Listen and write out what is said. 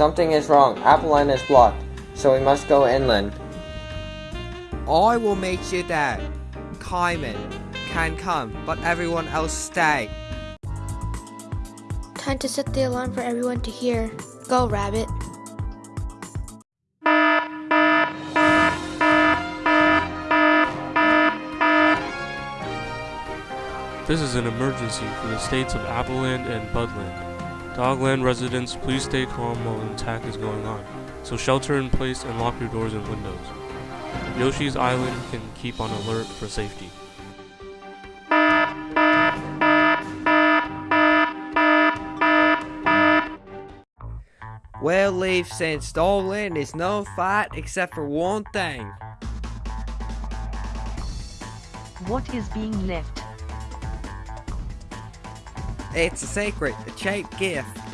Something is wrong. Apple Land is blocked, so we must go inland. I will make sure that Kaiman can come, but everyone else stay. Time to set the alarm for everyone to hear. Go, Rabbit. This is an emergency for the states of Appleland and Budland. Dogland residents, please stay calm while an attack is going on. So shelter in place and lock your doors and windows. Yoshi's Island can keep on alert for safety. Well, Leaf, since Dogland is no fight except for one thing. What is being left? It's a secret, a cheap gift.